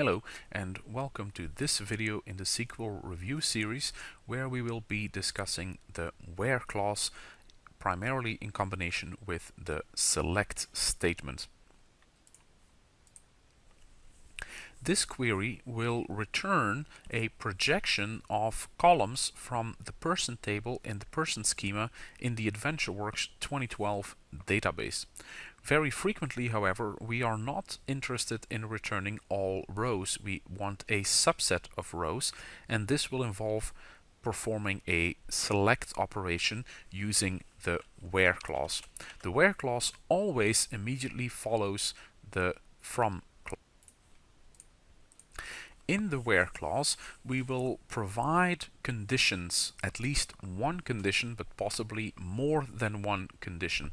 Hello and welcome to this video in the SQL review series where we will be discussing the where clause primarily in combination with the select statement. This query will return a projection of columns from the person table in the person schema in the AdventureWorks 2012 database. Very frequently, however, we are not interested in returning all rows. We want a subset of rows, and this will involve performing a select operation using the where clause. The where clause always immediately follows the from in the where clause, we will provide conditions, at least one condition, but possibly more than one condition.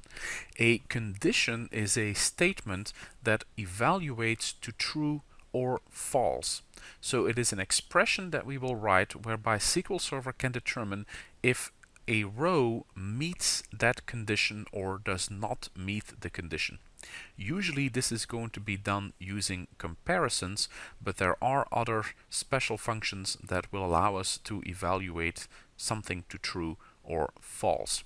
A condition is a statement that evaluates to true or false. So it is an expression that we will write whereby SQL Server can determine if a row meets that condition or does not meet the condition. Usually this is going to be done using comparisons, but there are other special functions that will allow us to evaluate something to true or false.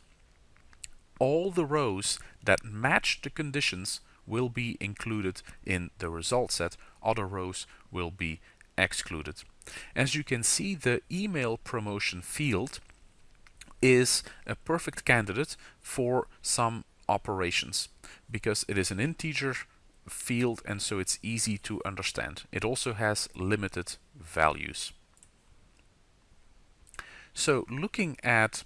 All the rows that match the conditions will be included in the result set. Other rows will be excluded. As you can see, the email promotion field is a perfect candidate for some operations because it is an integer field and so it's easy to understand. It also has limited values. So looking at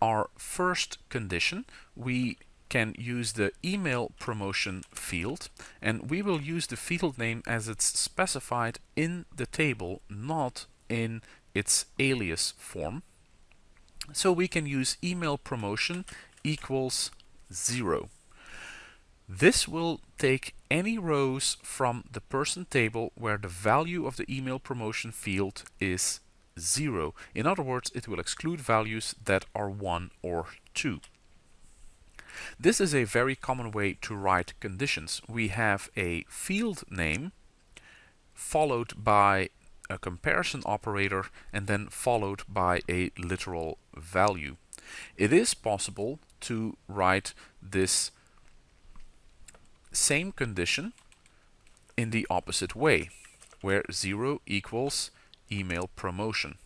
our first condition, we can use the email promotion field and we will use the field name as it's specified in the table, not in its alias form. So we can use email promotion equals 0. This will take any rows from the person table where the value of the email promotion field is 0. In other words, it will exclude values that are 1 or 2. This is a very common way to write conditions. We have a field name followed by a comparison operator and then followed by a literal value. It is possible to write this same condition in the opposite way, where 0 equals email promotion.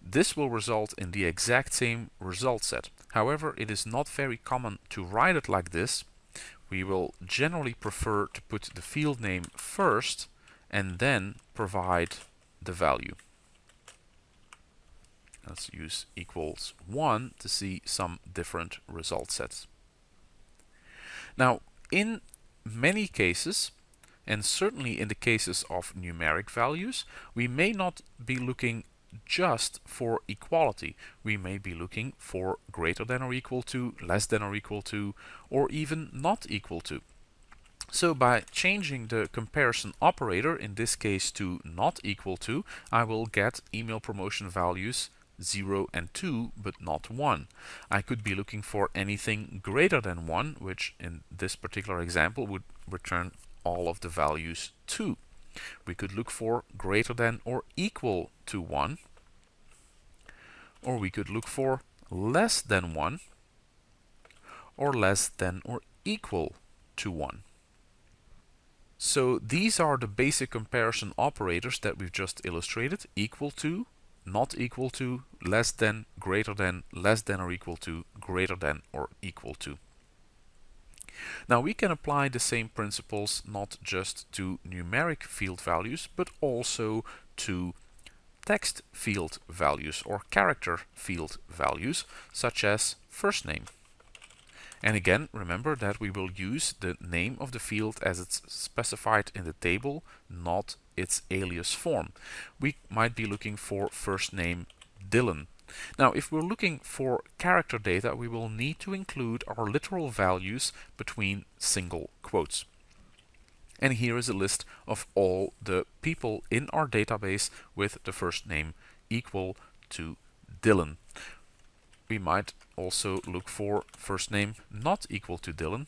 This will result in the exact same result set. However, it is not very common to write it like this. We will generally prefer to put the field name first and then provide the value. Let's use equals 1 to see some different result sets. Now, in many cases, and certainly in the cases of numeric values, we may not be looking just for equality. We may be looking for greater than or equal to, less than or equal to, or even not equal to. So by changing the comparison operator, in this case to not equal to, I will get email promotion values 0 and 2, but not 1. I could be looking for anything greater than 1, which in this particular example would return all of the values 2. We could look for greater than or equal to 1, or we could look for less than 1, or less than or equal to 1. So these are the basic comparison operators that we've just illustrated, equal to, not equal to, less than, greater than, less than or equal to, greater than or equal to. Now we can apply the same principles not just to numeric field values but also to text field values or character field values such as first name. And again, remember that we will use the name of the field as it's specified in the table, not its alias form. We might be looking for first name Dylan. Now, if we're looking for character data, we will need to include our literal values between single quotes. And here is a list of all the people in our database with the first name equal to Dylan. We might also look for first name not equal to Dylan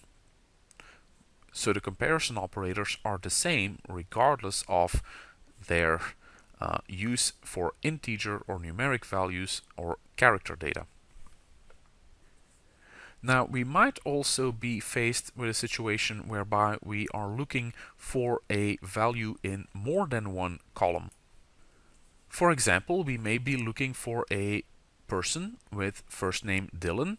So the comparison operators are the same regardless of their uh, use for integer or numeric values or character data. Now we might also be faced with a situation whereby we are looking for a value in more than one column. For example, we may be looking for a person with first name Dylan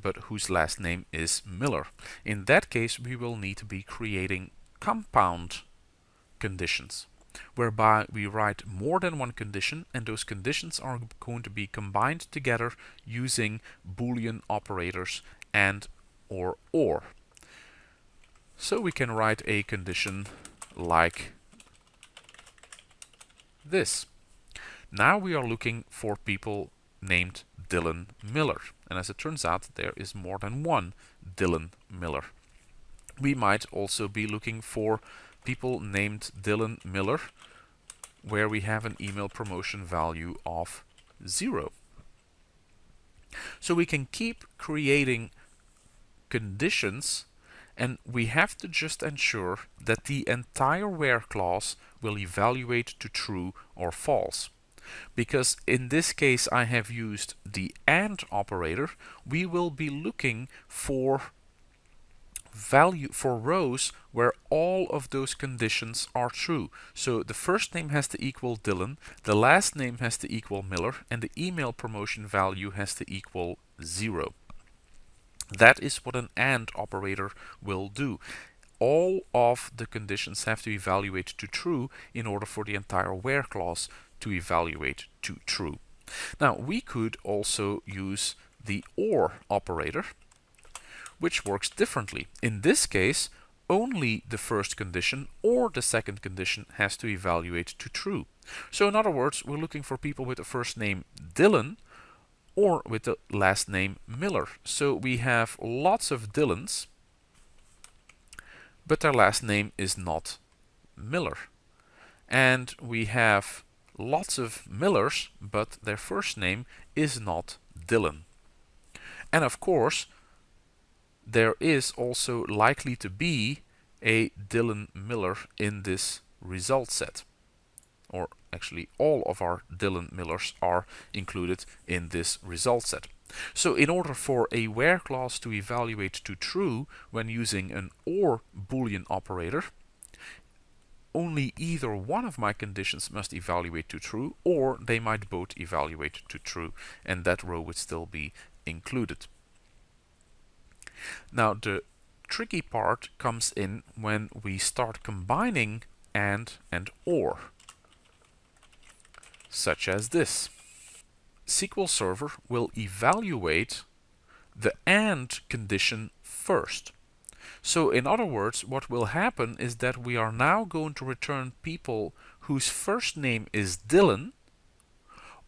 but whose last name is Miller. In that case we will need to be creating compound conditions whereby we write more than one condition and those conditions are going to be combined together using boolean operators and or or. So we can write a condition like this. Now we are looking for people named Dylan Miller. And as it turns out, there is more than one Dylan Miller. We might also be looking for people named Dylan Miller where we have an email promotion value of zero. So we can keep creating conditions and we have to just ensure that the entire where clause will evaluate to true or false. Because in this case I have used the AND operator, we will be looking for value for rows where all of those conditions are true. So the first name has to equal Dylan, the last name has to equal Miller, and the email promotion value has to equal zero. That is what an AND operator will do. All of the conditions have to evaluate to true in order for the entire where clause to evaluate to true. Now we could also use the OR operator which works differently. In this case only the first condition or the second condition has to evaluate to true. So in other words we're looking for people with the first name Dylan or with the last name Miller. So we have lots of Dylans but their last name is not Miller. And we have lots of Millers, but their first name is not Dylan. And of course, there is also likely to be a Dylan Miller in this result set. Or actually all of our Dylan Millers are included in this result set. So in order for a where clause to evaluate to true when using an OR boolean operator, only either one of my conditions must evaluate to true or they might both evaluate to true and that row would still be included. Now the tricky part comes in when we start combining AND and OR such as this. SQL Server will evaluate the AND condition first. So in other words, what will happen is that we are now going to return people whose first name is Dylan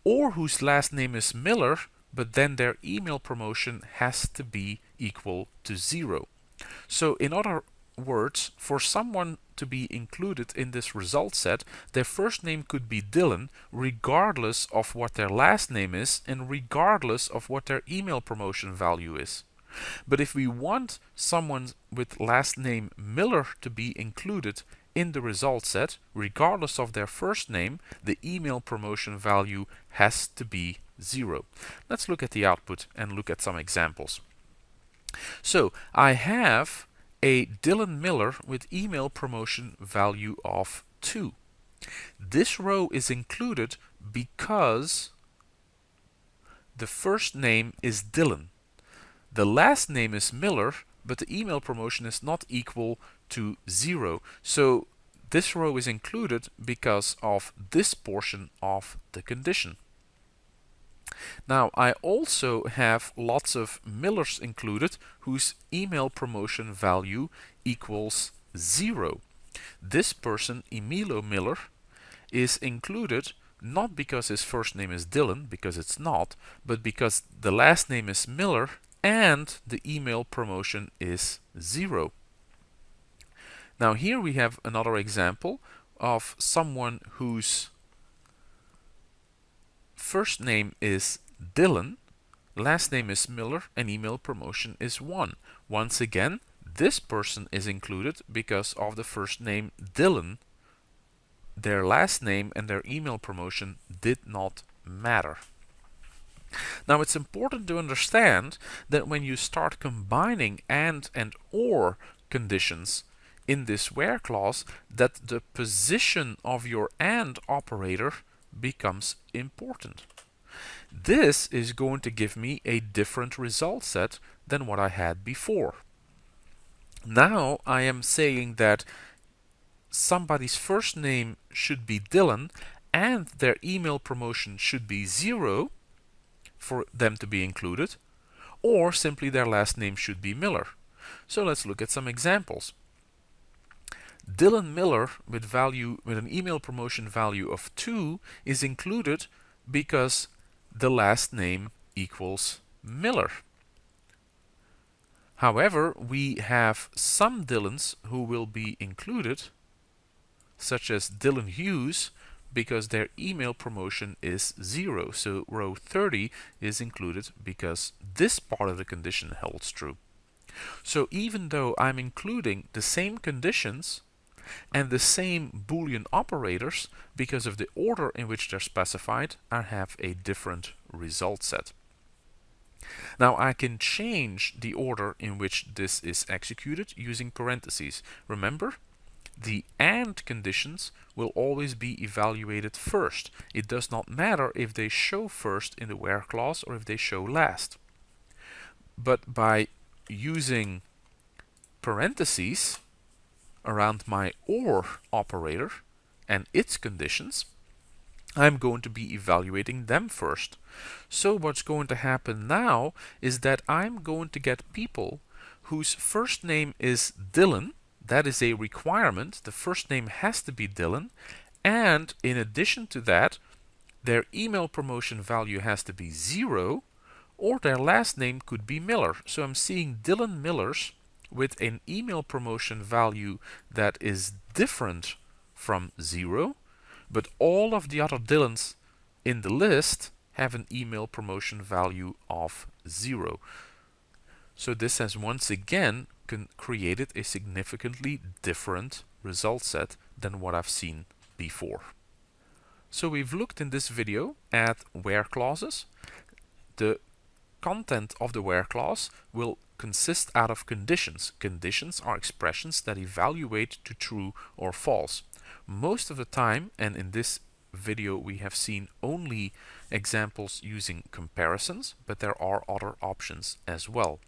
or whose last name is Miller, but then their email promotion has to be equal to zero. So in other words, for someone to be included in this result set, their first name could be Dylan regardless of what their last name is and regardless of what their email promotion value is. But if we want someone with last name Miller to be included in the result set, regardless of their first name, the email promotion value has to be zero. Let's look at the output and look at some examples. So I have a Dylan Miller with email promotion value of 2. This row is included because the first name is Dylan. The last name is Miller, but the email promotion is not equal to zero. So this row is included because of this portion of the condition. Now I also have lots of Millers included whose email promotion value equals zero. This person, Emilio Miller, is included not because his first name is Dylan, because it's not, but because the last name is Miller and the email promotion is zero. Now here we have another example of someone whose first name is Dylan, last name is Miller and email promotion is 1. Once again, this person is included because of the first name Dylan. Their last name and their email promotion did not matter. Now it's important to understand that when you start combining AND and OR conditions in this where clause that the position of your AND operator becomes important. This is going to give me a different result set than what I had before. Now I am saying that somebody's first name should be Dylan and their email promotion should be zero for them to be included, or simply their last name should be Miller. So let's look at some examples. Dylan Miller with value with an email promotion value of 2 is included because the last name equals Miller. However, we have some Dylans who will be included, such as Dylan Hughes, because their email promotion is 0. So row 30 is included because this part of the condition holds true. So even though I'm including the same conditions and the same Boolean operators, because of the order in which they're specified, I have a different result set. Now I can change the order in which this is executed using parentheses. Remember, the AND conditions will always be evaluated first. It does not matter if they show first in the where clause or if they show last. But by using parentheses around my OR operator and its conditions, I'm going to be evaluating them first. So what's going to happen now is that I'm going to get people whose first name is Dylan. That is a requirement. The first name has to be Dylan. And in addition to that, their email promotion value has to be zero or their last name could be Miller. So I'm seeing Dylan Millers with an email promotion value that is different from zero but all of the other Dylans in the list have an email promotion value of zero. So this has once again created a significantly different result set than what I've seen before. So we've looked in this video at where clauses. The content of the where clause will consist out of conditions. Conditions are expressions that evaluate to true or false. Most of the time, and in this video we have seen only examples using comparisons, but there are other options as well.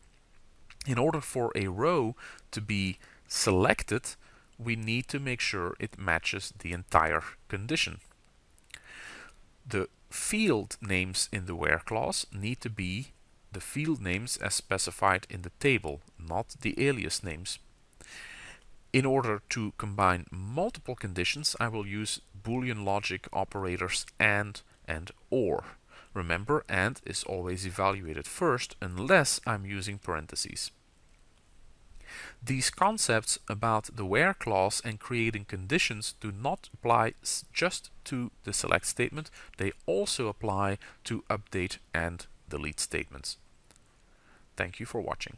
In order for a row to be selected, we need to make sure it matches the entire condition. The field names in the where clause need to be the field names as specified in the table, not the alias names. In order to combine multiple conditions, I will use Boolean logic operators AND and OR. Remember, AND is always evaluated first unless I'm using parentheses. These concepts about the where clause and creating conditions do not apply just to the select statement, they also apply to update and delete statements. Thank you for watching.